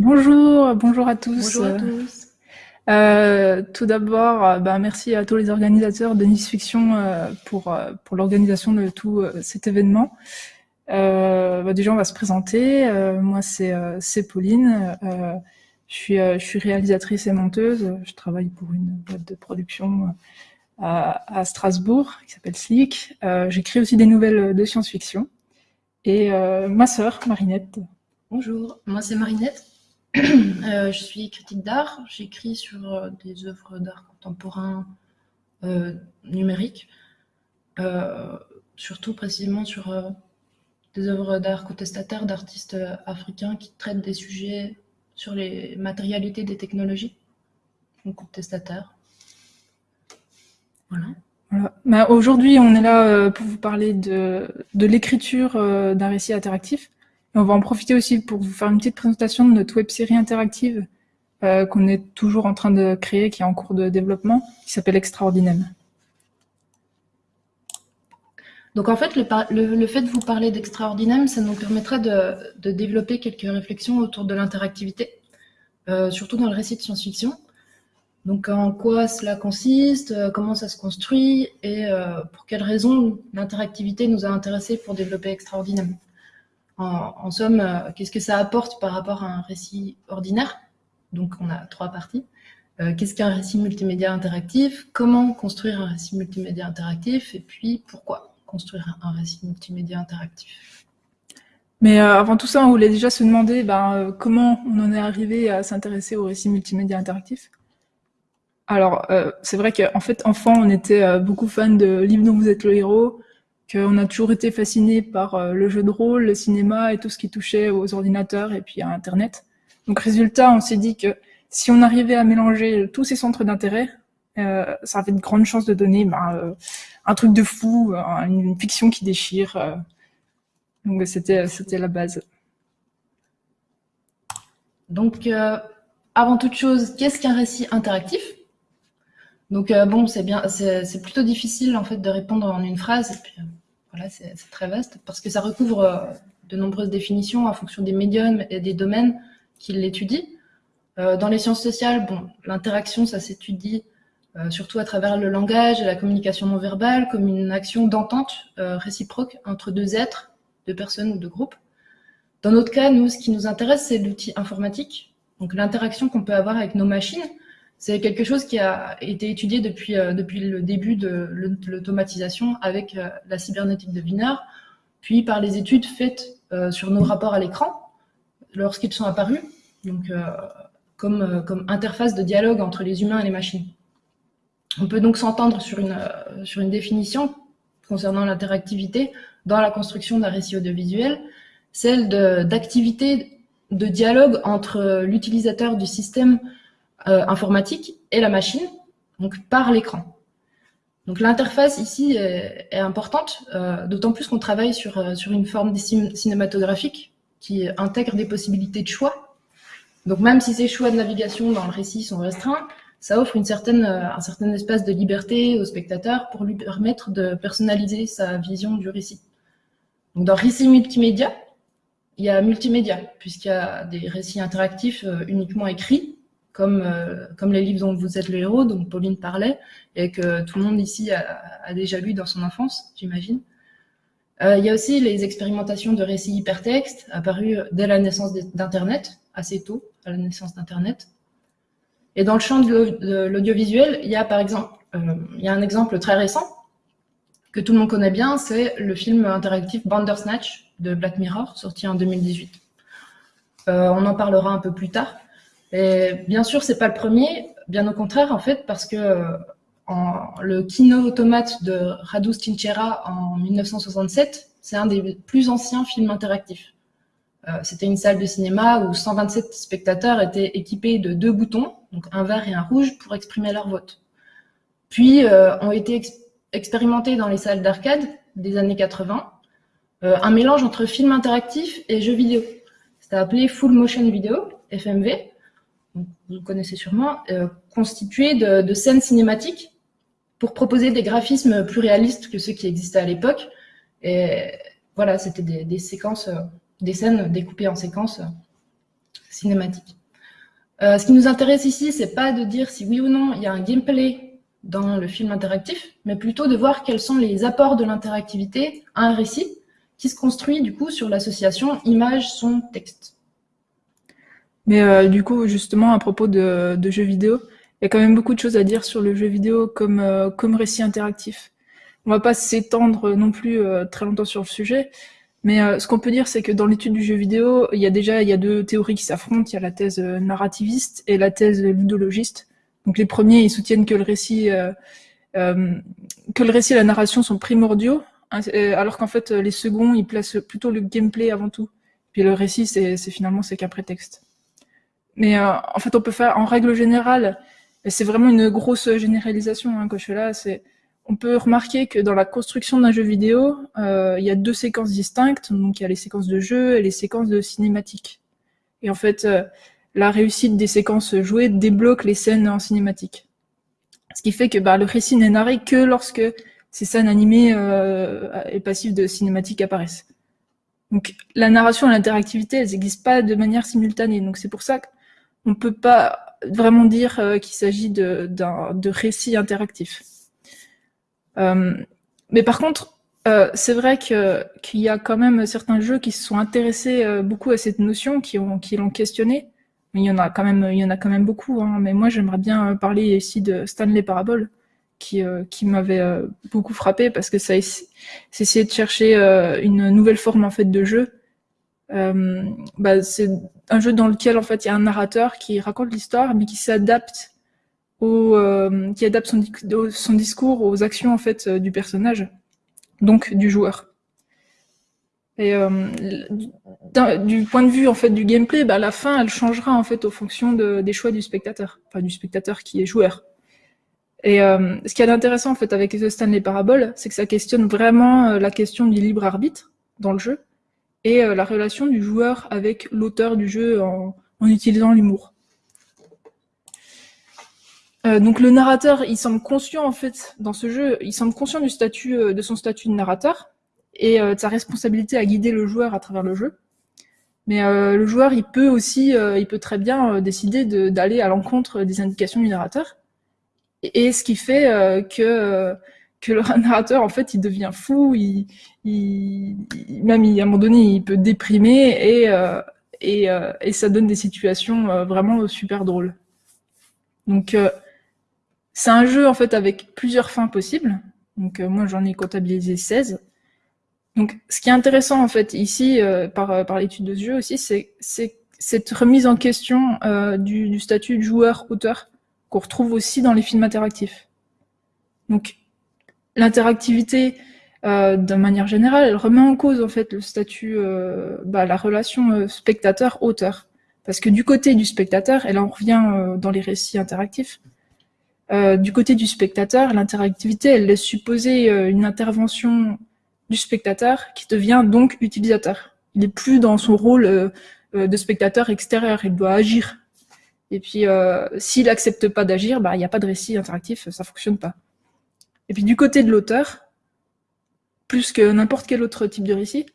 Bonjour, bonjour à tous. Bonjour à tous. Euh, tout d'abord, euh, bah, merci à tous les organisateurs de Nice Fiction euh, pour, pour l'organisation de tout euh, cet événement. Bah, déjà, on va se présenter. moi, c'est Pauline. je, suis, je suis réalisatrice et monteuse. Je travaille pour une boîte de production à, à Strasbourg qui s'appelle Slick. J'écris aussi des nouvelles de science-fiction. Et ma sœur, Marinette. Bonjour, moi c'est Marinette. Euh, je suis critique d'art, j'écris sur euh, des œuvres d'art contemporain euh, numériques, surtout précisément sur des œuvres d'art contestataires d'artistes africains qui traitent des sujets sur les matérialités des technologies, donc contestataires. Voilà. voilà. Bah, Aujourd'hui, on est là pour vous parler de l'écriture d'un récit interactif on va en profiter aussi pour vous faire une petite présentation de notre web série interactive euh, qu'on est toujours en train de créer, qui est en cours de développement, qui s'appelle Extraordinaire. Donc en fait, le, fait de vous parler d'Extraordinaire, ça nous permettra de, développer quelques réflexions autour de l'interactivité, euh, surtout dans le récit de science-fiction. Donc en quoi cela consiste, euh, comment ça se construit et pour quelles raisons l'interactivité nous a intéressés pour développer Extraordinaire. En, somme, euh, qu'est-ce que ça apporte par rapport à un récit ordinaire? Donc, on a trois parties. Euh, qu'est-ce qu'un récit multimédia interactif? Comment construire un récit multimédia interactif? Et puis, pourquoi construire un récit multimédia interactif? Mais euh, avant tout ça, on voulait déjà se demander ben, comment on en est arrivé à s'intéresser au récit multimédia interactif? Alors, c'est vrai qu'en fait, enfant, on était beaucoup fan de Livre dont vous êtes le héros, qu'on a toujours été fasciné par euh, le jeu de rôle, le cinéma et tout ce qui touchait aux ordinateurs et puis à Internet. Donc résultat, on s'est dit que si on arrivait à mélanger tous ces centres d'intérêt, euh, ça avait de grandes chances de donner bah, euh, un truc de fou, une, fiction qui déchire. donc c'était c'était la base. Donc avant toute chose, qu'est-ce qu'un récit interactif? Donc bon, c'est bien, c'est plutôt difficile en fait de répondre en une phrase. Voilà, c'est très vaste parce que ça recouvre euh, de nombreuses définitions en fonction des médiums et des domaines qui l'étudient. Euh, dans les sciences sociales, bon, l'interaction, ça s'étudie euh, surtout à travers le langage et la communication non verbale comme une action d'entente réciproque entre deux êtres, deux personnes ou deux groupes. Dans notre cas, nous, ce qui nous intéresse, c'est l'outil informatique, donc l'interaction qu'on peut avoir avec nos machines, c'est quelque chose qui a été étudié depuis, euh, le début de l'automatisation avec euh, la cybernétique de Wiener, puis par les études faites euh, sur nos rapports à l'écran lorsqu'ils sont apparus, comme, interface de dialogue entre les humains et les machines. On peut donc s'entendre sur une, définition concernant l'interactivité dans la construction d'un récit audiovisuel, celle d'activité de, dialogue entre l'utilisateur du système euh, informatique et la machine, donc par l'écran. Donc l'interface ici est, importante, euh, d'autant plus qu'on travaille sur, euh, sur une forme cinématographique qui intègre des possibilités de choix. Donc même si ces choix de navigation dans le récit sont restreints, ça offre une certaine, un certain espace de liberté au spectateur pour lui permettre de personnaliser sa vision du récit. Donc dans récit multimédia, il y a multimédia, puisqu'il y a des récits interactifs uniquement écrits, comme, euh, comme les livres dont vous êtes le héros, dont Pauline parlait, et que tout le monde ici a, déjà lu dans son enfance, j'imagine. Euh, il y a aussi les expérimentations de récits hypertextes apparues dès la naissance d'Internet, assez tôt, à la naissance d'Internet. Et dans le champ de l'audiovisuel, il y a par exemple, euh, il y a un exemple très récent que tout le monde connaît bien, c'est le film interactif Bandersnatch de Black Mirror, sorti en 2018. on en parlera un peu plus tard. Et bien sûr, c'est pas le premier, bien au contraire, en fait, parce que euh, le Kino Automate de Radu Stinchera en 1967, c'est un des plus anciens films interactifs. Euh, C'était une salle de cinéma où 127 spectateurs étaient équipés de deux boutons, donc un vert et un rouge, pour exprimer leur vote. Puis euh, ont été expérimentés dans les salles d'arcade des années 80 euh, un mélange entre film interactif et jeu vidéo. C'était appelé Full Motion Video, FMV, vous connaissez sûrement, euh, constitué de, scènes cinématiques pour proposer des graphismes plus réalistes que ceux qui existaient à l'époque. Et voilà, c'était des, séquences, euh, des scènes découpées en séquences. Euh, ce qui nous intéresse ici, c'est pas de dire si oui ou non il y a un gameplay dans le film interactif, mais plutôt de voir quels sont les apports de l'interactivité à un récit qui se construit du coup sur l'association image-son-texte. Mais euh, du coup, justement, à propos de, jeux vidéo, il y a quand même beaucoup de choses à dire sur le jeu vidéo comme, euh, comme récit interactif. On va pas s'étendre non plus très longtemps sur le sujet, mais euh, ce qu'on peut dire, c'est que dans l'étude du jeu vidéo, il y a déjà y a deux théories qui s'affrontent. Il y a la thèse euh, narrativiste et la thèse ludologiste. Donc les premiers, ils soutiennent que le récit, euh, euh que le récit et la narration sont primordiaux, hein, alors qu'en fait les seconds, ils placent plutôt le gameplay avant tout. Puis le récit, c'est finalement c'est qu'un prétexte. Mais en fait, on peut faire en règle générale, et c'est vraiment une grosse généralisation hein, que je fais là, c'est on peut remarquer que dans la construction d'un jeu vidéo, euh, il y a deux séquences distinctes. Donc il y a les séquences de jeu et les séquences de cinématique. Et en fait, euh, la réussite des séquences jouées débloque les scènes en cinématique. Ce qui fait que bah, le récit n'est narré que lorsque ces scènes animées euh, et passives de cinématique apparaissent. Donc la narration et l'interactivité, elles n'existent pas de manière simultanée. Donc c'est pour ça ne peut pas vraiment dire qu'il s'agit de, de récit interactif. Euh, mais par contre, euh, c'est vrai qu'il y a quand même certains jeux qui se sont intéressés euh, beaucoup à cette notion, qui l'ont qui questionné. Mais il y en a quand même, il y en a quand même beaucoup. Hein. Mais moi, j'aimerais bien parler ici de Stanley Parable, qui, qui m'avait beaucoup frappé parce que ça essayait de chercher une nouvelle forme en fait de jeu. Bah, c'est un jeu dans lequel en fait il y a un narrateur qui raconte l'histoire, mais qui s'adapte euh, qui adapte son, discours aux actions en fait euh, du personnage, donc du joueur. Et euh, du point de vue en fait du gameplay, bah, la fin elle changera en fait au fonction de, des choix du spectateur, enfin du spectateur qui est joueur. Et ce qui est intéressant en fait avec The Stanley Parable, c'est que ça questionne vraiment la question du libre arbitre dans le jeu et la relation du joueur avec l'auteur du jeu en, utilisant l'humour. Euh, donc le narrateur, il semble conscient en fait dans ce jeu, il semble conscient du statut euh, de son statut de narrateur et euh, de sa responsabilité à guider le joueur à travers le jeu. Mais le joueur, il peut aussi, il peut très bien décider d'aller à l'encontre des indications du narrateur. Et, ce qui fait que que le narrateur en fait, il devient fou, il, il même à un moment donné, il peut déprimer et et, et ça donne des situations vraiment super drôles. Donc c'est un jeu en fait avec plusieurs fins possibles. Donc euh, moi j'en ai comptabilisé 16. Donc ce qui est intéressant en fait ici euh, par, euh, par l'étude de ce jeu aussi, c'est cette remise en question du, du, statut de joueur-auteur qu'on retrouve aussi dans les films interactifs. Donc l'interactivité, de manière générale, elle remet en cause en fait le statut, bah, la relation spectateur-auteur. Parce que du côté du spectateur, elle en revient dans les récits interactifs, euh, du côté du spectateur, l'interactivité, elle laisse supposer euh, une intervention du spectateur qui devient donc utilisateur. Il n'est plus dans son rôle euh, de spectateur extérieur, il doit agir. Et puis, s'il n'accepte pas d'agir, bah, il n'y a pas de récit interactif, ça fonctionne pas. Et puis du côté de l'auteur, plus que n'importe quel autre type de récit,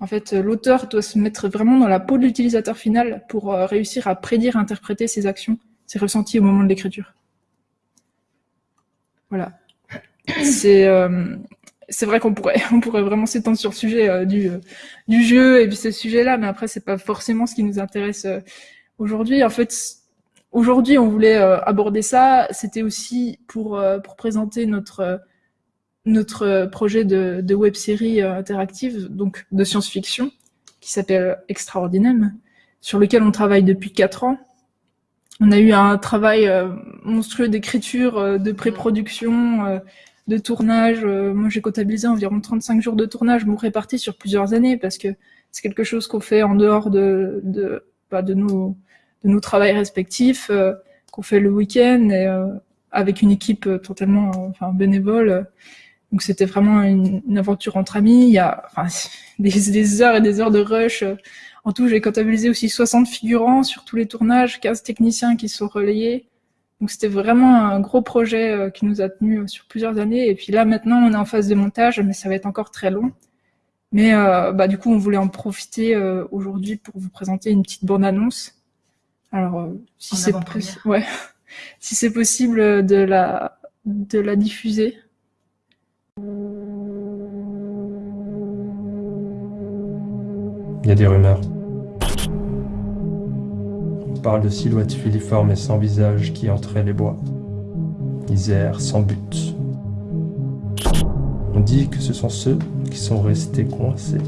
en fait, l'auteur doit se mettre vraiment dans la peau de l'utilisateur final pour réussir à prédire, interpréter ses actions, ses ressentis au moment de l'écriture. Voilà. C'est euh, vrai qu'on pourrait on pourrait vraiment s'étendre sur le sujet euh, du euh, du jeu et puis ce sujet-là, mais après c'est pas forcément ce qui nous intéresse aujourd'hui. En fait, aujourd'hui on voulait aborder ça. C'était aussi pour pour présenter notre notre projet de, de web série interactive, donc de science-fiction, qui s'appelle Extraordinaire, sur lequel on travaille depuis quatre ans on a eu un travail euh, monstrueux d'écriture, euh, de pré-production, euh, de tournage. moi, j'ai comptabilisé environ 35 jours de tournage, bon, répartis sur plusieurs années, parce que c'est quelque chose qu'on fait en dehors de, de, bah, de, nos, de nos travails respectifs, qu'on fait le week-end, et avec une équipe totalement enfin, bénévole. Donc c'était vraiment une, aventure entre amis. Il y a enfin, des, des, heures et des heures de rush en tout, j'ai comptabilisé aussi 60 figurants sur tous les tournages, 15 techniciens qui sont relayés. Donc c'était vraiment un gros projet euh, qui nous a tenu euh, sur plusieurs années. Et puis là, maintenant, on est en phase de montage, mais ça va être encore très long. Mais euh, bah, du coup, on voulait en profiter aujourd'hui pour vous présenter une petite bande-annonce Alors, si c'est ouais. si c'est possible de la de la diffuser. Il y a des rumeurs. On parle de silhouettes filiformes et sans visage qui entraient les bois. Ils sans but. On dit que ce sont ceux qui sont restés coincés.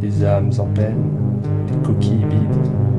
Des âmes en peine, des coquilles vides.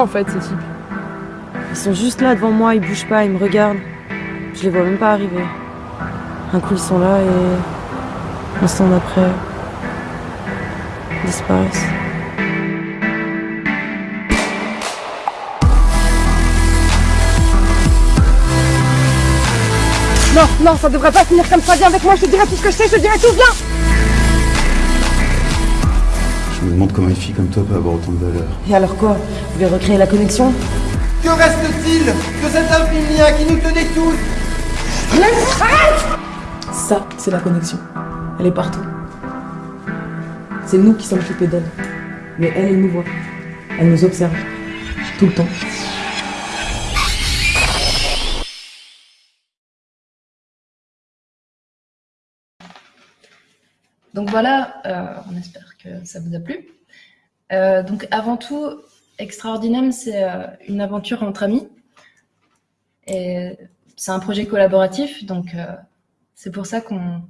En fait ces types Ils sont juste là devant moi, ils bougent pas, ils me regardent. Je les vois même pas arriver. Un coup ils sont là et l'instant d'après, ils disparaissent. Non, non, ça devrait pas finir comme ça. Viens avec moi, je te dirai tout ce que je sais, je te dirai tout, viens Je me demande comment une fille comme toi peut avoir autant de valeur. Et alors quoi Vous voulez recréer la connexion Que reste-t-il de cet infime lien qui nous tenait tous Ça, c'est la connexion. Elle est partout. C'est nous qui sommes occupés d'elle. Mais elle, elle nous voit. Elle nous observe. Tout le temps. Donc voilà, euh, on espère que ça vous a plu. Euh, donc avant tout, Extraordinem, c'est euh, une aventure entre amis. Et c'est un projet collaboratif, donc c'est pour ça qu'on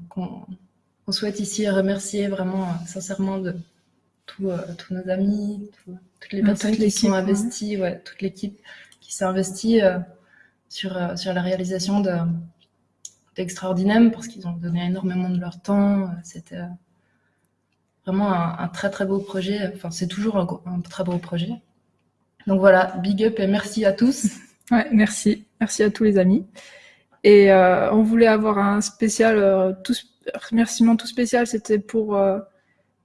souhaite ici remercier vraiment sincèrement de tous nos amis, toutes les personnes qui sont investies, ouais, toute l'équipe qui s'est investie sur, sur la réalisation de, extraordinaire parce qu'ils ont donné énormément de leur temps. C'était euh, vraiment un, très très beau projet. Enfin, c'est toujours un, très beau projet. Donc voilà, big up et merci à tous. Ouais, merci. Merci à tous les amis. Et euh, on voulait avoir un spécial, euh, tout, remerciement tout spécial, c'était pour,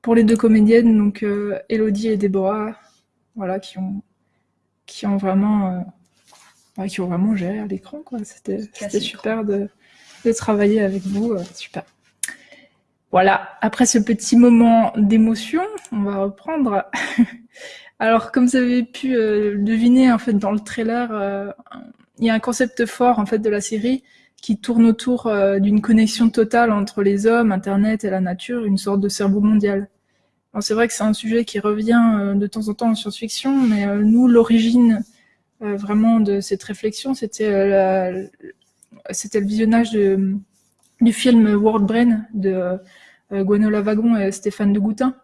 pour les deux comédiennes, donc Elodie et Déborah, voilà, qui ont, qui ont vraiment, qui ont vraiment géré à l'écran, quoi. C'était super de, de travailler avec vous. Euh, super. Voilà, après ce petit moment d'émotion, on va reprendre. Alors, comme vous avez pu euh, deviner en fait dans le trailer, euh, il y a un concept fort en fait de la série qui tourne autour d'une connexion totale entre les hommes, Internet et la nature, une sorte de cerveau mondial. C'est vrai que c'est un sujet qui revient de temps en temps en science-fiction, mais nous, l'origine vraiment de cette réflexion, c'était c'était le visionnage du film World Brain de euh, Gwenola Wagon et Stéphane de Goutin.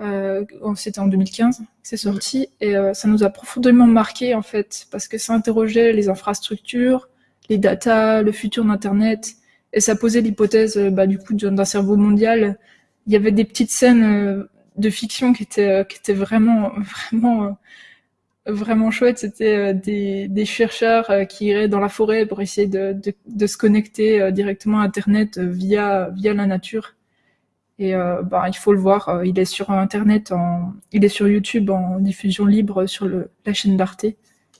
Euh, c'était en 2015 c'est sorti et euh, ça nous a profondément marqué en fait parce que ça interrogeait les infrastructures, les datas, le futur d'internet et ça posait l'hypothèse bah, du coup d'un cerveau mondial. Il y avait des petites scènes de fiction qui étaient qui étaient vraiment vraiment vraiment chouette, c'était euh, des, des, chercheurs euh, qui iraient dans la forêt pour essayer de, de, de se connecter euh, directement à Internet via, via la nature. Et euh, bah, il faut le voir, il est sur Internet, en, il est sur YouTube en diffusion libre sur le, la chaîne d'Arte.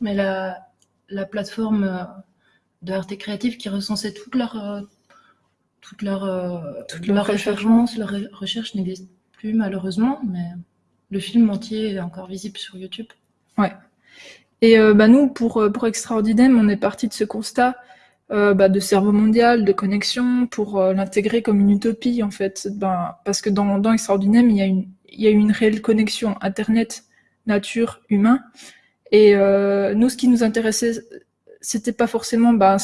Mais la, la plateforme de Arte Créative qui recensait toute leur, toute leur, toute leur référence, leur recherche n'existe plus malheureusement, mais le film entier est encore visible sur YouTube. Ouais. Et euh, bah, nous, pour, euh, pour Extraordinaire, on est parti de ce constat euh, bah, de cerveau mondial, de connexion, pour l'intégrer comme une utopie, en fait. Ben, parce que dans, dans Extraordinaire, il y, a une, il y a une réelle connexion Internet, nature, humain. Et nous, ce qui nous intéressait, c'était pas forcément bah,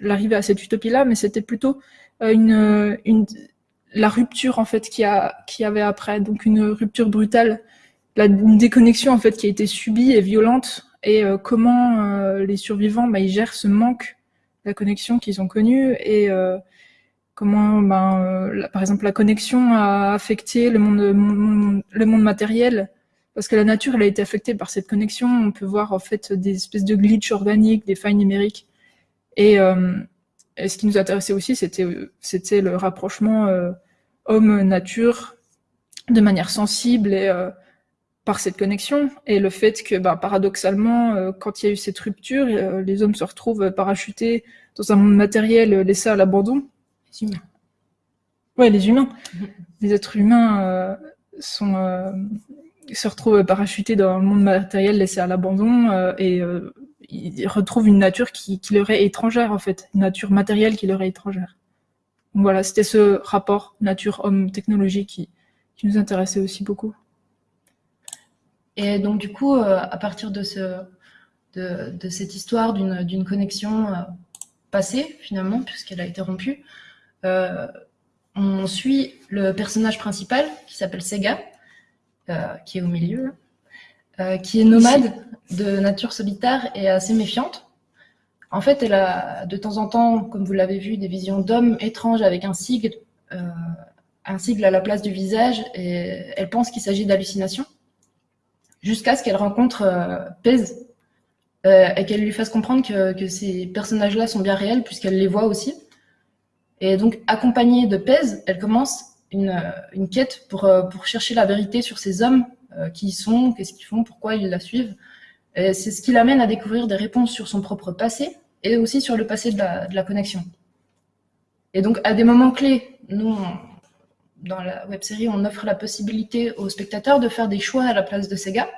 l'arrivée à cette utopie-là, mais c'était plutôt une, une, la rupture, en fait, qu'il a, qu'il y avait après. Donc, une rupture brutale la déconnexion en fait qui a été subie et violente. Et euh, comment euh, les survivants bah, ils gèrent ce manque la connexion qu'ils ont connu et euh, comment ben, par exemple la connexion a affecté le monde, matériel. Parce que la nature elle a été affectée par cette connexion. On peut voir en fait des espèces de glitch organiques des failles numériques. Et, et ce qui nous intéressait aussi c'était c'était le rapprochement homme nature de manière sensible et par cette connexion et le fait que, bah, paradoxalement, euh, quand il y a eu cette rupture, euh, les hommes se retrouvent parachutés dans un monde matériel euh, laissé à l'abandon. Les humains. Ouais, les humains. Les êtres humains sont, se retrouvent parachutés dans le monde matériel laissé à l'abandon et ils retrouvent une nature qui, qui, leur est étrangère, en fait. Une nature matérielle qui leur est étrangère. Donc voilà, c'était ce rapport nature-homme-technologie qui, qui nous intéressait aussi beaucoup. Et donc, du coup, euh, à partir de, ce, de, cette histoire d'une connexion euh, passée, finalement, puisqu'elle a été rompue, euh, on suit le personnage principal, qui s'appelle Sega, qui est au milieu, qui est nomade de nature solitaire et assez méfiante. En fait, elle a de temps en temps, comme vous l'avez vu, des visions d'hommes étranges avec un sigle, un sigle à la place du visage, et elle pense qu'il s'agit d'hallucinations jusqu'à ce qu'elle rencontre euh, Pez euh, et qu'elle lui fasse comprendre que, ces personnages-là sont bien réels puisqu'elle les voit aussi. Et donc, accompagnée de Pez, elle commence une, une quête pour, euh, pour chercher la vérité sur ces hommes, qui ils sont, qu'est-ce qu'ils font, pourquoi ils la suivent. C'est ce qui l'amène à découvrir des réponses sur son propre passé et aussi sur le passé de la, de la connexion. Et donc, à des moments clés, nous, dans la web série, on offre la possibilité aux spectateurs de faire des choix à la place de Sega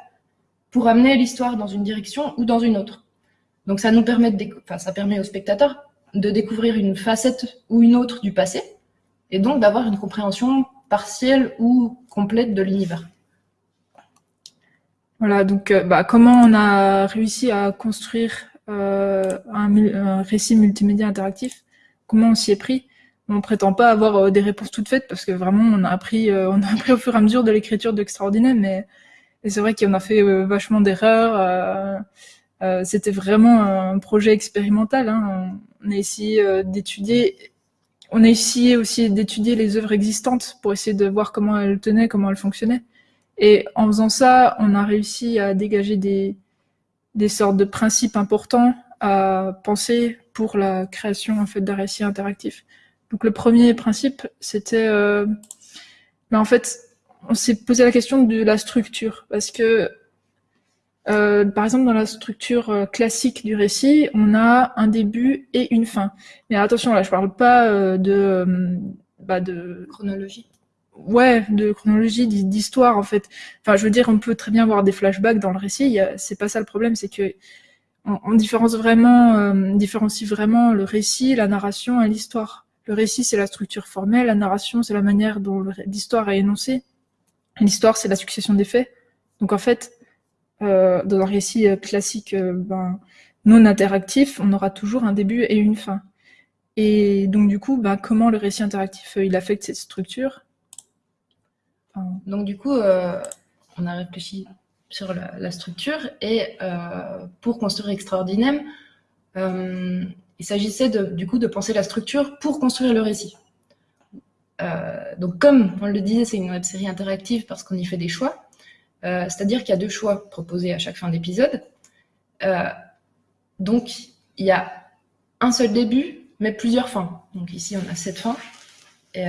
pour amener l'histoire dans une direction ou dans une autre. Donc ça nous permet, de enfin, ça permet aux spectateurs de découvrir une facette ou une autre du passé et donc d'avoir une compréhension partielle ou complète de l'univers. Voilà, donc euh, bah, comment on a réussi à construire euh, un, un, récit multimédia interactif? Comment on s'y est pris? On prétend pas avoir euh, des réponses toutes faites parce que vraiment on a appris, euh, on a appris au fur et à mesure de l'écriture d'extraordinaire, mais c'est vrai qu'on a fait euh, vachement d'erreurs. C'était vraiment un projet expérimental. Hein. On a essayé d'étudier, on a essayé aussi d'étudier les œuvres existantes pour essayer de voir comment elles tenaient, comment elles fonctionnaient. Et en faisant ça, on a réussi à dégager des, des sortes de principes importants à penser pour la création en fait d'un récit interactif. Donc le premier principe, c'était, euh, ben, en fait, on s'est posé la question de la structure, parce que, euh, par exemple, dans la structure euh, classique du récit, on a un début et une fin. Mais attention, là, je parle pas euh, de, bah, de chronologie. Ouais, de chronologie, d'histoire en fait. Enfin, je veux dire, on peut très bien voir des flashbacks dans le récit. C'est pas ça le problème, c'est que on, on, différencie vraiment, différencie vraiment le récit, la narration et l'histoire. Le récit, c'est la structure formelle, la narration, c'est la manière dont l'histoire est énoncée. L'histoire, c'est la succession des faits. Donc en fait, euh, dans un récit euh, classique euh, ben, non interactif, on aura toujours un début et une fin. Et donc du coup, ben, comment le récit interactif, il affecte cette structure? Donc du coup, on a réfléchi sur la, structure et pour construire Extraordinaire, il s'agissait du coup de penser la structure pour construire le récit. Euh, donc comme on le disait, c'est une web série interactive parce qu'on y fait des choix, euh, c'est-à-dire qu'il y a deux choix proposés à chaque fin d'épisode. Euh, donc il y a un seul début, mais plusieurs fins. Donc ici on a sept fins. Et,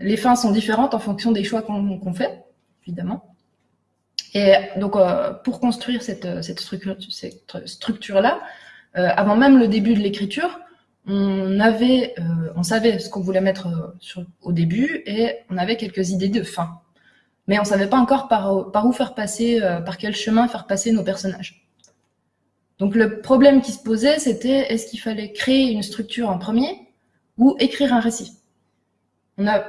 les fins sont différentes en fonction des choix qu'on fait, évidemment. Et donc pour construire cette, structure-là, avant même le début de l'écriture, on avait, euh, on savait ce qu'on voulait mettre euh, au début et on avait quelques idées de fin. Mais on savait pas encore par, où faire passer, par quel chemin faire passer nos personnages. Donc le problème qui se posait, c'était est-ce qu'il fallait créer une structure en premier ou écrire un récit? On a,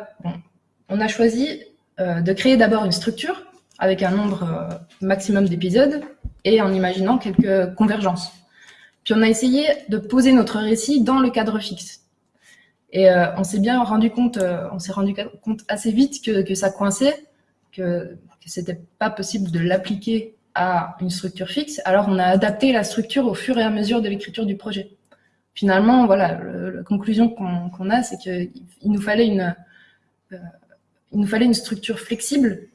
on a choisi de créer d'abord une structure avec un nombre maximum d'épisodes et en imaginant quelques convergences. Puis on a essayé de poser notre récit dans le cadre fixe. Et euh, on s'est bien rendu compte, euh, on s'est rendu compte assez vite que, ça coinçait, que que c'était pas possible de l'appliquer à une structure fixe, alors on a adapté la structure au fur et à mesure de l'écriture du projet. Finalement, voilà, la conclusion qu'on a, c'est qu'il nous fallait une, euh, il nous fallait une structure flexible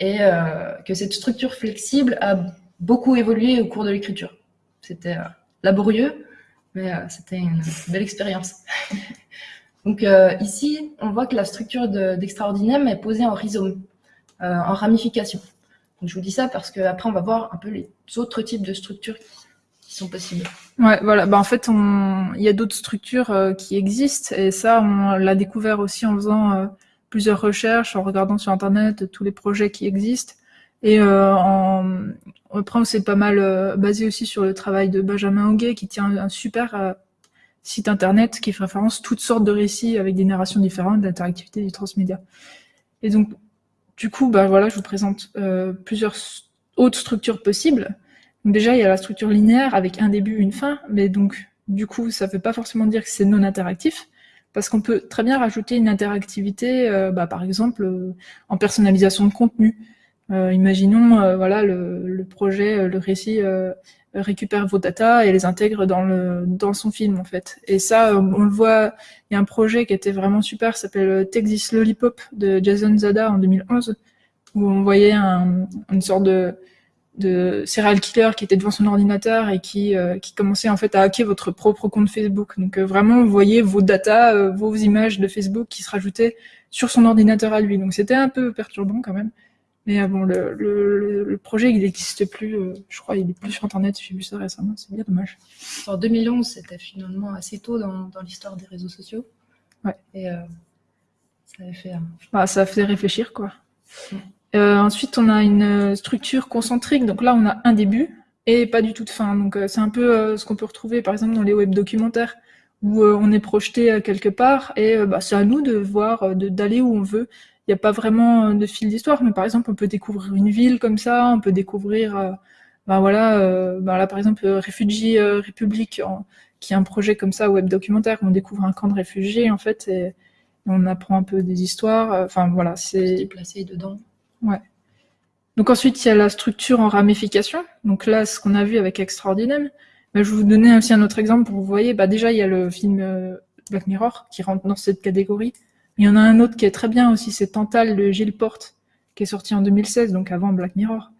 et que cette structure flexible a beaucoup évolué au cours de l'écriture. C'était laborieux, mais c'était une belle expérience. Donc ici, on voit que la structure d'extraordinaire est posée en rhizome, en ramification. Donc, je vous dis ça parce qu'après, on va voir un peu les autres types de structures qui sont possibles. Ouais, voilà. Bah, en fait, il y a d'autres structures euh, qui existent et ça, on l'a découvert aussi en faisant euh, plusieurs recherches, en regardant sur Internet tous les projets qui existent. Et euh, en... après, on s'est pas mal euh, basé aussi sur le travail de Benjamin Hoguet qui tient un super site Internet qui fait référence toutes sortes de récits avec des narrations différentes, d'interactivité du transmédia. Et donc, du coup, bah voilà, je vous présente euh, plusieurs autres structures possibles. Déjà, il y a la structure linéaire avec un début, une fin, mais donc du coup, ça ne veut pas forcément dire que c'est non interactif, parce qu'on peut très bien rajouter une interactivité, euh, bah, par exemple, euh, en personnalisation de contenu. Imaginons, voilà, le, projet, le récit récupère vos datas et les intègre dans, le, dans son film en fait. Et ça, on, le voit, il y a un projet qui était vraiment super, s'appelle Texas Lollipop de Jason Zada en 2011, où on voyait un, une sorte de, serial killer qui était devant son ordinateur et qui, euh, qui commençait en fait à hacker votre propre compte Facebook. Donc euh, vraiment, vous voyez vos datas, euh, vos images de Facebook qui se rajoutaient sur son ordinateur à lui. Donc c'était un peu perturbant quand même. Mais euh, bon, le, le, le, projet, il n'existe plus. Euh, je crois, il est plus sur Internet. J'ai vu ça récemment. C'est bien dommage. En 2011, c'était finalement assez tôt dans, dans l'histoire des réseaux sociaux. Ouais. Et euh, ça avait fait. Bah, ça a fait réfléchir, quoi. Euh, ensuite, on a une structure concentrique. Donc là, on a un début et pas du tout de fin. Donc c'est un peu ce qu'on peut retrouver, par exemple, dans les web documentaires où on est projeté quelque part et bah, c'est à nous de voir, d'aller où on veut n'y a pas vraiment euh, de fil d'histoire, mais par exemple, on peut découvrir une ville comme ça, on peut découvrir, euh, ben voilà, euh, ben là par exemple, Refugee République, qui est un projet comme ça, web documentaire, où on découvre un camp de réfugiés en fait, et, on apprend un peu des histoires. Enfin voilà, c'est. placé dedans. Ouais. Donc ensuite, il y a la structure en ramification. Donc là, ce qu'on a vu avec Extraordinaire. Mais je vais vous donner aussi un autre exemple pour vous voyez. Bah déjà, il y a le film Black Mirror qui rentre dans cette catégorie. Il y en a un autre qui est très bien aussi, c'est Tantal de Gilles Porte, qui est sorti en 2016, donc avant Black Mirror.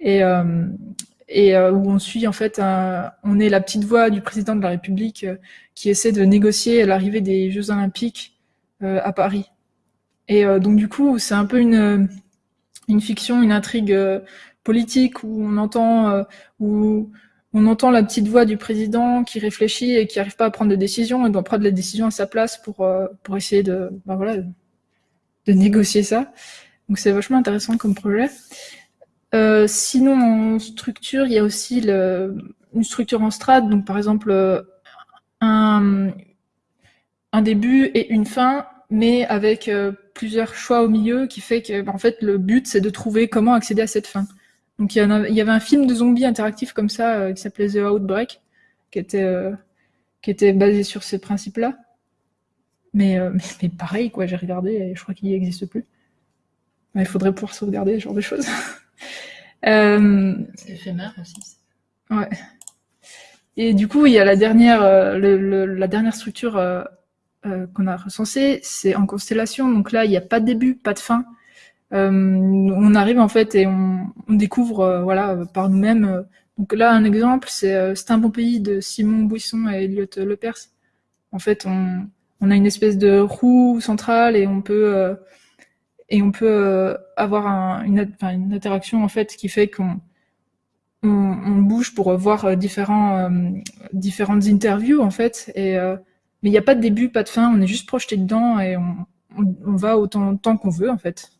Et, euh, et euh, où on suit en fait, on est la petite voix du président de la République euh, qui essaie de négocier l'arrivée des Jeux Olympiques à Paris. Et donc du coup, c'est un peu une, une fiction, une intrigue politique où on entend, où on entend la petite voix du président qui réfléchit et qui n'arrive pas à prendre de décision et doit prendre la décision à sa place pour, euh, pour essayer de, ben de négocier ça. Donc c'est vachement intéressant comme projet. Euh, sinon, en structure, il y a aussi une structure en strate, donc par exemple euh, un, début et une fin, mais avec plusieurs choix au milieu, qui fait que en fait le but c'est de trouver comment accéder à cette fin. Donc il y, avait un film de zombies interactif comme ça euh, qui s'appelait The Outbreak, qui était, euh, qui était basé sur ces principes-là. Mais, euh, mais, pareil, quoi, j'ai regardé et je crois qu'il n'existe plus. il faudrait pouvoir sauvegarder ce genre de choses. C'est éphémère aussi. Ouais. Et du coup, il y a la dernière, le, le, la dernière structure qu'on a recensée, c'est en constellation. Donc là, il n'y a pas de début, pas de fin. Euh, on arrive en fait et on, découvre euh, voilà par nous-mêmes. Donc là, un exemple, c'est euh, C'est un bon pays de Simon Buisson et Elliot Lepers. En fait, on, a une espèce de roue centrale et on peut et on peut avoir une, interaction en fait qui fait qu'on on, bouge pour voir différents, différentes interviews en fait. Et, mais il n'y a pas de début, pas de fin, on est juste projeté dedans et on, va autant de qu'on veut en fait.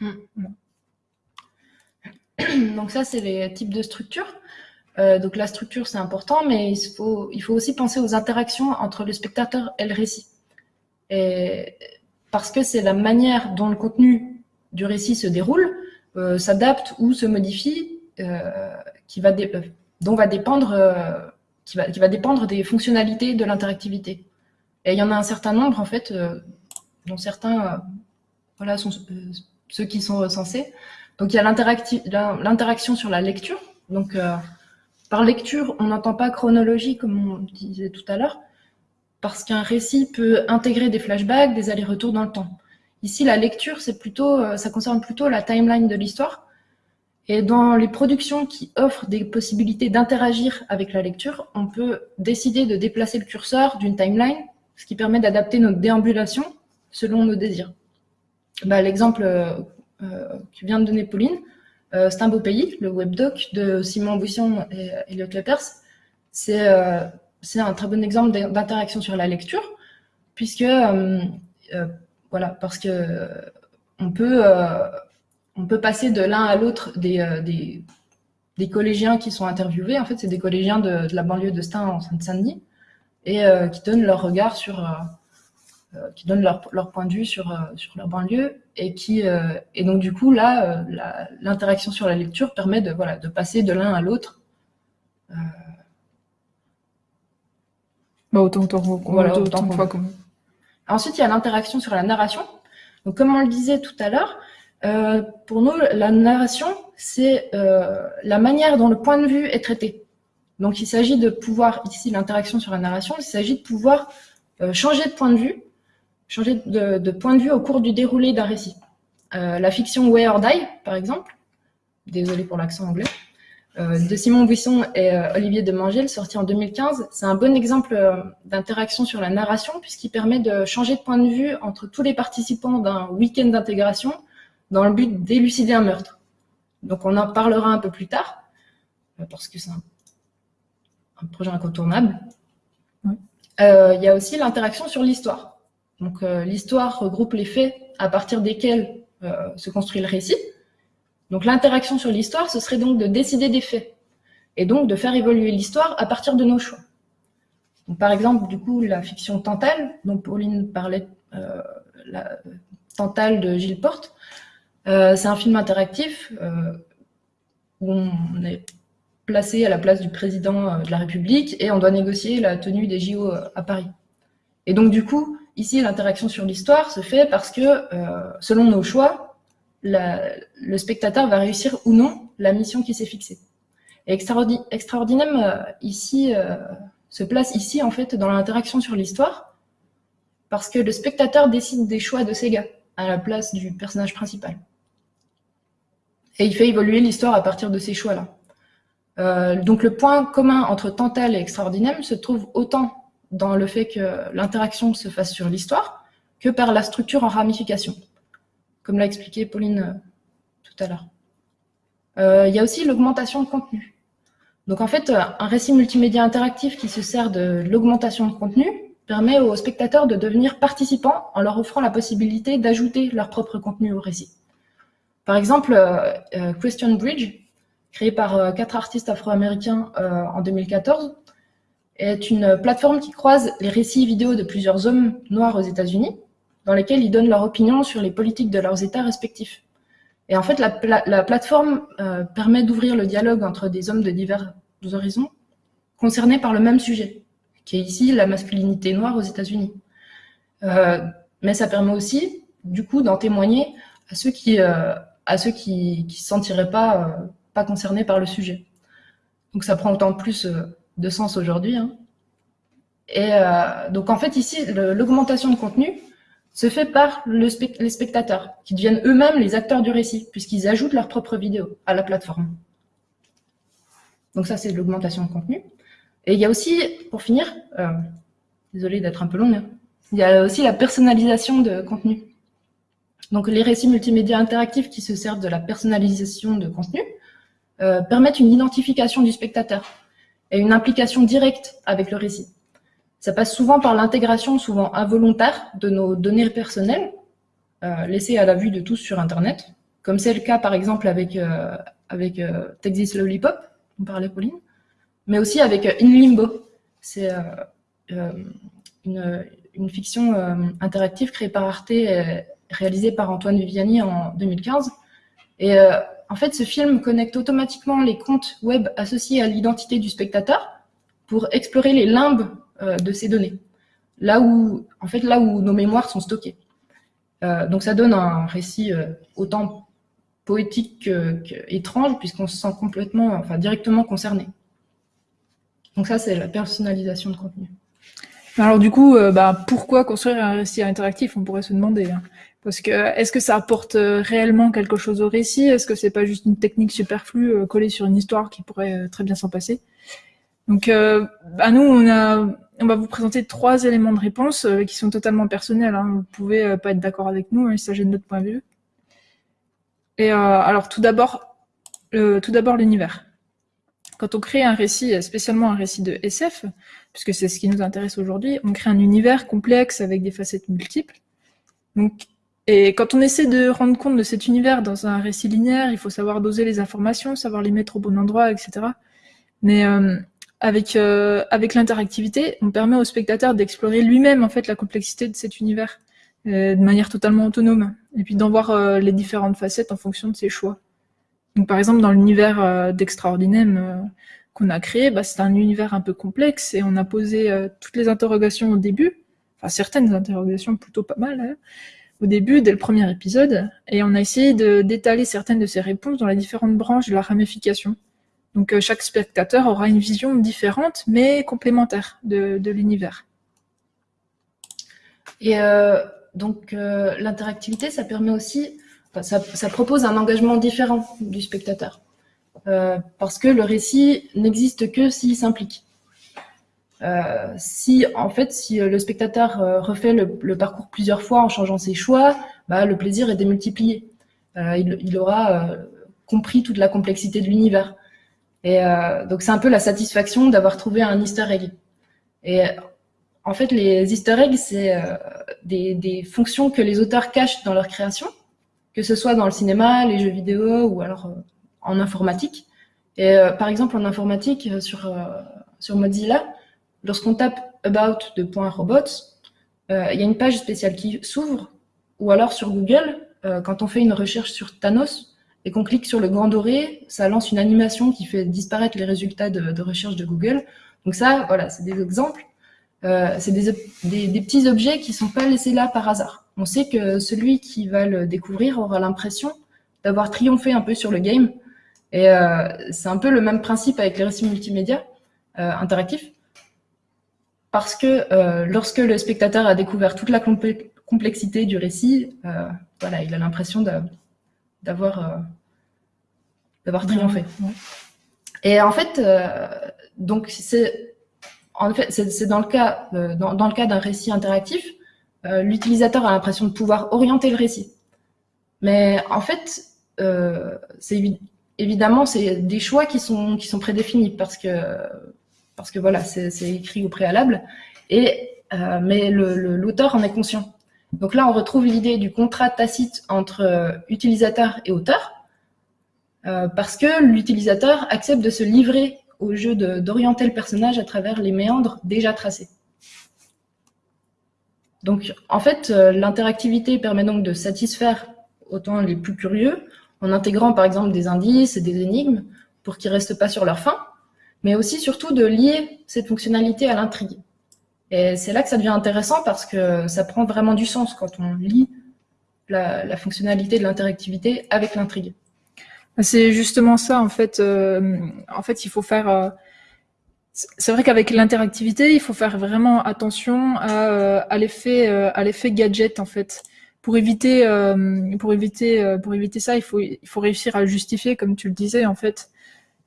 Mm. Donc ça, c'est les types de structures. Euh, donc la structure, c'est important, mais il faut, il faut aussi penser aux interactions entre le spectateur et le récit. Parce que c'est la manière dont le contenu du récit se déroule, euh, s'adapte ou se modifie, euh, qui va dont va dépendre, qui va, qui va dépendre des fonctionnalités de l'interactivité. Et il y en a un certain nombre, en fait, dont certains voilà, sont ceux qui sont recensés. Donc il y a l'interaction sur la lecture. Donc par lecture, on n'entend pas chronologie comme on disait tout à l'heure, parce qu'un récit peut intégrer des flashbacks, des allers-retours dans le temps. Ici, la lecture, plutôt, ça concerne plutôt la timeline de l'histoire. Et dans les productions qui offrent des possibilités d'interagir avec la lecture, on peut décider de déplacer le curseur d'une timeline, ce qui permet d'adapter notre déambulation selon nos désirs. Bah, L'exemple euh, euh, que vient de donner Pauline, euh, C'est un beau pays, le webdoc de Simon Buisson et Elliot Lepers, c'est un très bon exemple d'interaction sur la lecture, puisque, voilà, parce que on peut on peut passer de l'un à l'autre des, des, collégiens qui sont interviewés. En fait, c'est des collégiens de, la banlieue de Stein en Seine-Saint-Denis et qui donnent leur regard sur, qui donnent leur, leur, point de vue sur, euh, sur leur banlieue et qui et donc du coup là, l'interaction sur la lecture permet de voilà de passer de l'un à l'autre. Bah autant voilà, autant, autant fois Ensuite, il y a l'interaction sur la narration. Donc, comme on le disait tout à l'heure, euh, pour nous, la narration, c'est euh, la manière dont le point de vue est traité. Donc, il s'agit de pouvoir, ici, l'interaction sur la narration, il s'agit de pouvoir euh, changer de point de vue, changer de, de, point de vue au cours du déroulé d'un récit. Euh, la fiction Way or Die, par exemple, désolé pour l'accent anglais, euh, de Simon Buisson et Olivier de Mangel, sorti en 2015, c'est un bon exemple d'interaction sur la narration, puisqu'il permet de changer de point de vue entre tous les participants d'un week-end d'intégration, dans le but d'élucider un meurtre. Donc on en parlera un peu plus tard, euh, parce que c'est un, un, projet incontournable. Oui. Euh, il y a aussi l'interaction sur l'histoire. Donc euh, l'histoire regroupe les faits à partir desquels euh, se construit le récit. Donc l'interaction sur l'histoire, ce serait donc de décider des faits, et donc de faire évoluer l'histoire à partir de nos choix. Par exemple, du coup, la fiction Tantale, dont Pauline parlait, euh, la Tantale de Gilles Porte, euh, c'est un film interactif où on est placé à la place du président de la République et on doit négocier la tenue des JO à Paris. Et donc du coup, ici, l'interaction sur l'histoire se fait parce que, euh, selon nos choix, le spectateur va réussir ou non la mission qui s'est fixée. Et Extraordi Extraordinaire, euh, ici, euh, se place ici, en fait, dans l'interaction sur l'histoire, parce que le spectateur décide des choix de Sega à la place du personnage principal. Et il fait évoluer l'histoire à partir de ces choix-là. Donc le point commun entre Tantal et Extraordinaire se trouve autant dans le fait que l'interaction se fasse sur l'histoire que par la structure en ramification, comme l'a expliqué Pauline euh, tout à l'heure. Euh, il y a aussi l'augmentation de contenu. Donc en fait, un récit multimédia interactif qui se sert de l'augmentation de contenu permet aux spectateurs de devenir participants en leur offrant la possibilité d'ajouter leur propre contenu au récit. Par exemple, euh, euh, Question Bridge, créé par euh, quatre artistes afro-américains en 2014, est une plateforme qui croise les récits vidéo de plusieurs hommes noirs aux États-Unis, dans lesquels ils donnent leur opinion sur les politiques de leurs États respectifs. Et en fait, la, la, la plateforme euh, permet d'ouvrir le dialogue entre des hommes de divers horizons concernés par le même sujet, qui est ici la masculinité noire aux États-Unis. Euh, mais ça permet aussi, du coup, d'en témoigner à ceux qui, euh, à ceux qui ne se sentiraient pas, pas concernés par le sujet. Donc ça prend autant plus euh, de sens aujourd'hui. Hein. Et euh, donc en fait ici, l'augmentation de contenu se fait par les spectateurs, qui deviennent eux-mêmes les acteurs du récit, puisqu'ils ajoutent leur propre vidéo à la plateforme. Donc ça, c'est l'augmentation de contenu. Et il y a aussi, pour finir, euh, désolé d'être un peu long, hein, il y a aussi la personnalisation de contenu. Donc les récits multimédia interactifs qui se servent de la personnalisation de contenu euh, permettent une identification du spectateur et une implication directe avec le récit. Ça passe souvent par l'intégration, souvent involontaire, de nos données personnelles, euh, laissées à la vue de tous sur Internet, comme c'est le cas par exemple avec, euh, avec euh, Texas Lollipop, on parlait Pauline, mais aussi avec euh, In Limbo. C'est euh, une, fiction interactive créée par Arte et, réalisé par Antoine Viviani en 2015. Et en fait, ce film connecte automatiquement les comptes web associés à l'identité du spectateur pour explorer les limbes euh, de ces données, là où, en fait, là où nos mémoires sont stockées. Euh, donc ça donne un récit euh, autant poétique qu'étrange, puisqu'on se sent complètement, enfin directement concerné. Donc ça, c'est la personnalisation de contenu. Alors du coup, bah, pourquoi construire un récit interactif? On pourrait se demander. Hein. Parce que est-ce que ça apporte réellement quelque chose au récit? Est-ce que c'est pas juste une technique superflue collée sur une histoire qui pourrait très bien s'en passer? Donc, bah, nous, on a on va vous présenter trois éléments de réponse euh, qui sont totalement personnels. Hein. Vous pouvez euh, pas être d'accord avec nous, hein, il s'agit de notre point de vue. Et euh, alors tout d'abord, tout d'abord l'univers. Quand on crée un récit, spécialement un récit de SF, puisque c'est ce qui nous intéresse aujourd'hui, on crée un univers complexe avec des facettes multiples. Donc, et quand on essaie de rendre compte de cet univers dans un récit linéaire, il faut savoir doser les informations, savoir les mettre au bon endroit, etc. Mais avec, euh, avec l'interactivité, on permet au spectateur d'explorer lui-même en fait la complexité de cet univers euh, de manière totalement autonome, et puis d'en voir euh, les différentes facettes en fonction de ses choix. Donc par exemple dans l'univers d'Extraordinaire qu'on a créé, bah, c'est un univers un peu complexe et on a posé toutes les interrogations au début, enfin certaines interrogations plutôt pas mal, hein, au début dès le premier épisode, et on a essayé d'étaler certaines de ces réponses dans les différentes branches de la ramification. Donc euh, chaque spectateur aura une vision différente, mais complémentaire de, l'univers. Et euh, donc euh, l'interactivité, ça permet aussi, ça, propose un engagement différent du spectateur, parce que le récit n'existe que s'il s'implique. Si en fait, si le spectateur refait le, parcours plusieurs fois en changeant ses choix, bah, le plaisir est démultiplié. il, aura compris toute la complexité de l'univers. Et euh, donc c'est un peu la satisfaction d'avoir trouvé un easter egg. Et en fait, les easter eggs, c'est euh, des, des, fonctions que les auteurs cachent dans leur création, que ce soit dans le cinéma, les jeux vidéo ou alors euh, en informatique. Et euh, par exemple, en informatique, sur, sur Mozilla, lorsqu'on tape about de robots, il y a une page spéciale qui s'ouvre, ou alors sur Google, quand on fait une recherche sur Thanos, et qu'on clique sur le grand doré, ça lance une animation qui fait disparaître les résultats de, recherche de Google. Donc ça, voilà, c'est des exemples. Euh, c'est des, des, petits objets qui sont pas laissés là par hasard. On sait que celui qui va le découvrir aura l'impression d'avoir triomphé un peu sur le game. Et euh, c'est un peu le même principe avec les récits multimédia euh, interactifs. Parce que euh, lorsque le spectateur a découvert toute la complexité du récit, euh, voilà, il a l'impression d'avoir euh, d'avoir triomphé. Et en fait, donc c'est en fait c'est dans le cas dans, dans, le cas d'un récit interactif, l'utilisateur a l'impression de pouvoir orienter le récit. Mais en fait, c'est évidemment c'est des choix qui sont qui sont prédéfinis parce que parce que voilà c'est écrit au préalable et mais l'auteur en est conscient. Donc là, on retrouve l'idée du contrat tacite entre euh, utilisateur et auteur, euh, parce que l'utilisateur accepte de se livrer au jeu d'orienter le personnage à travers les méandres déjà tracés. Donc, en fait, euh, l'interactivité permet donc de satisfaire autant les plus curieux, en intégrant par exemple des indices et des énigmes pour qu'ils restent pas sur leur fin, mais aussi surtout de lier cette fonctionnalité à l'intrigue. Et c'est là que ça devient intéressant parce que ça prend vraiment du sens quand on lit la, fonctionnalité de l'interactivité avec l'intrigue. C'est justement ça, en fait. Euh, en fait, il faut faire... Euh, c'est vrai qu'avec l'interactivité, il faut faire vraiment attention à, euh, à l'effet gadget, en fait. Pour éviter, pour éviter, pour éviter ça, il faut, il faut réussir à justifier, comme tu le disais, en fait.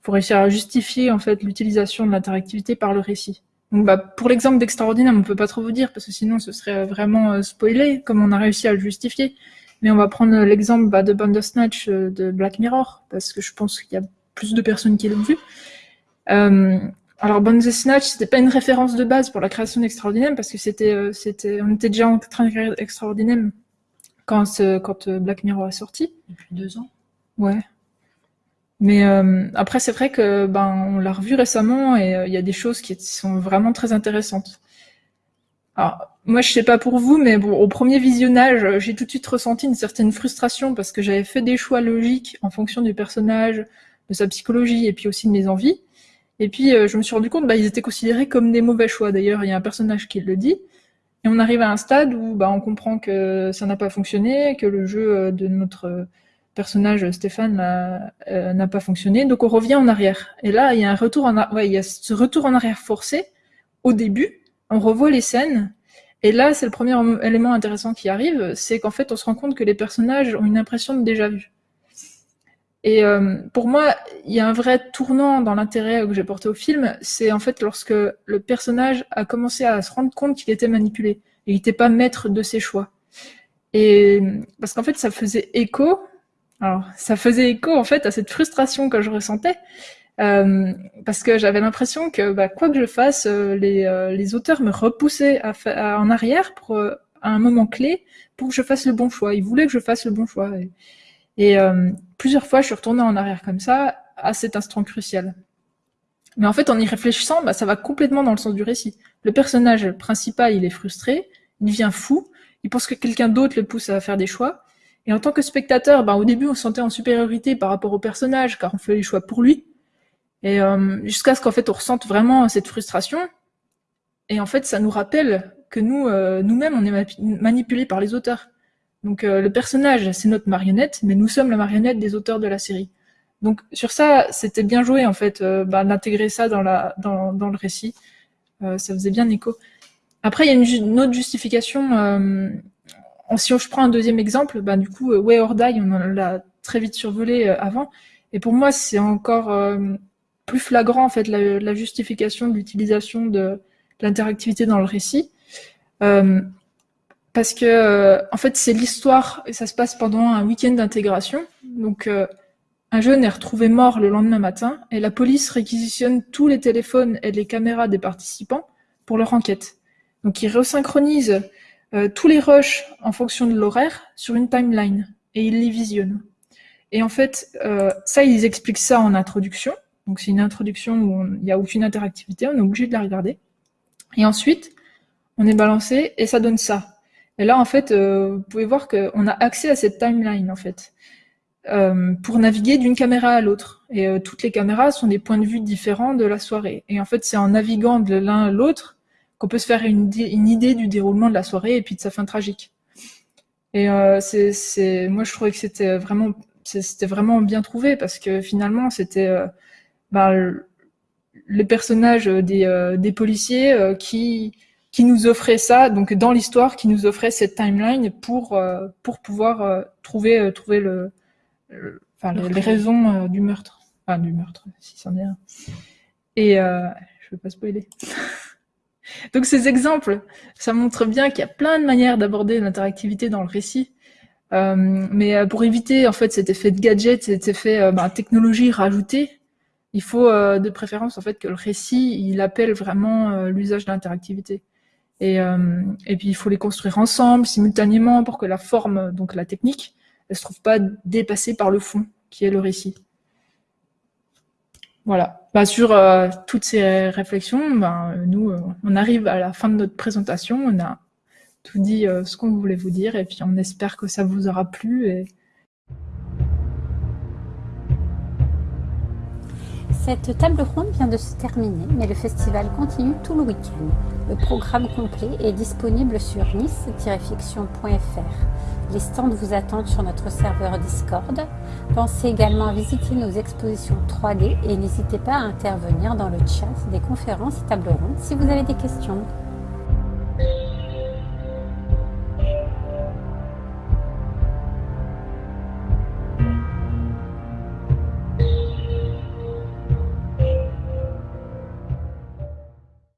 Faut réussir à justifier, en fait, l'utilisation de l'interactivité par le récit. Donc, bah, pour l'exemple d'Extraordinaire, on ne peut pas trop vous dire, parce que sinon ce serait vraiment euh, spoilé, comme on a réussi à le justifier. Mais on va prendre l'exemple bah, de Bandersnatch euh, de Black Mirror, parce que je pense qu'il y a plus de personnes qui l'ont vu. Euh, alors Bandersnatch, c'était pas une référence de base pour la création d'Extraordinaire, parce que c'était, euh, c'était, on était déjà en train de créer Extraordinaire quand, quand Black Mirror est sorti. Depuis deux ans. Ouais. Mais euh, après, c'est vrai que ben on l'a revu récemment et euh, il y a des choses qui sont vraiment très intéressantes. Alors, moi, je sais pas pour vous, mais bon, au premier visionnage, j'ai tout de suite ressenti une certaine frustration parce que j'avais fait des choix logiques en fonction du personnage, de sa psychologie et puis aussi de mes envies. Et puis, euh, je me suis rendu compte, bah, ils étaient considérés comme des mauvais choix. D'ailleurs, il y a un personnage qui le dit. Et on arrive à un stade où bah, on comprend que ça n'a pas fonctionné, que le jeu de notre personnage Stéphane n'a pas fonctionné, donc on revient en arrière. Et là, il y a un retour en, ouais, il y a ce retour en arrière forcé au début. On revoit les scènes et là, c'est le premier élément intéressant qui arrive, c'est qu'en fait, on se rend compte que les personnages ont une impression de déjà vu. Et euh, pour moi, il y a un vrai tournant dans l'intérêt que j'ai porté au film, c'est en fait lorsque le personnage a commencé à se rendre compte qu'il était manipulé, il n'était pas maître de ses choix. Et parce qu'en fait, ça faisait écho, alors ça faisait écho en fait à cette frustration que je ressentais, euh, parce que j'avais l'impression que bah, quoi que je fasse, euh, les, euh, les, auteurs me repoussaient en arrière pour, à un moment clé pour que je fasse le bon choix. Ils voulaient que je fasse le bon choix. Et, plusieurs fois, je suis retournée en arrière comme ça à cet instant crucial. Mais en fait, en y réfléchissant, bah, ça va complètement dans le sens du récit. Le personnage principal, il est frustré, il devient fou, il pense que quelqu'un d'autre le pousse à faire des choix. Et en tant que spectateur, bah, au début, on se sentait en supériorité par rapport au personnage, car on fait les choix pour lui. Et euh, jusqu'à ce qu'en fait on ressente vraiment cette frustration. Et en fait, ça nous rappelle que nous, euh, nous-mêmes, on est manipulés par les auteurs. Donc euh, le personnage, c'est notre marionnette, mais nous sommes la marionnette des auteurs de la série. Donc sur ça, c'était bien joué en fait bah, d'intégrer ça dans, la, dans, dans le récit. ça faisait bien écho. Après, il y a une, une autre justification. Si je prends un deuxième exemple, bah, du coup, Way or Die, on l'a très vite survolé avant. Et pour moi, c'est encore plus flagrant en fait la, justification de l'utilisation de, l'interactivité dans le récit. Euh, parce que euh, en fait c'est l'histoire et ça se passe pendant un week-end d'intégration. Donc euh, un jeune est retrouvé mort le lendemain matin et la police réquisitionne tous les téléphones et les caméras des participants pour leur enquête. Donc ils resynchronisent tous les rushs en fonction de l'horaire sur une timeline et ils les visionnent. Et en fait, ça, ils expliquent ça en introduction. Donc c'est une introduction où il n'y a aucune interactivité, on est obligé de la regarder. Et ensuite, on est balancé et ça donne ça. Et là, en fait, euh, vous pouvez voir qu'on a accès à cette timeline, en fait, euh, pour naviguer d'une caméra à l'autre. Et euh, toutes les caméras sont des points de vue différents de la soirée. Et en fait, c'est en naviguant de l'un à l'autre qu'on peut se faire une, une, idée du déroulement de la soirée et puis de sa fin tragique. Et c'est, moi, je trouvais que c'était vraiment, c'était vraiment bien trouvé parce que finalement, c'était ben, les personnages des, euh, des policiers euh, qui, qui nous offraient ça, donc dans l'histoire, qui nous offrait cette timeline pour, euh, pour pouvoir trouver, trouver le, enfin, les, raisons du meurtre. Enfin, du meurtre, si c'en est un. Et euh, je ne veux pas spoiler. Donc ces exemples, ça montre bien qu'il y a plein de manières d'aborder l'interactivité dans le récit. Euh, mais pour éviter en fait cet effet de gadget, cet effet bah, technologie rajoutée, il faut euh, de préférence en fait que le récit il appelle vraiment euh, l'usage de l'interactivité. Et, euh, et puis il faut les construire ensemble, simultanément, pour que la forme, donc la technique, elle se trouve pas dépassée par le fond, qui est le récit. Voilà. Bah, sur toutes ces réflexions, ben, nous, on arrive à la fin de notre présentation. On a tout dit ce qu'on voulait vous dire, et puis on espère que ça vous aura plu. Et, Cette table ronde vient de se terminer, mais le festival continue tout le week-end. Le programme complet est disponible sur nice-fiction.fr. Les stands vous attendent sur notre serveur Discord. Pensez également à visiter nos expositions 3D et n'hésitez pas à intervenir dans le chat des conférences et tables rondes si vous avez des questions.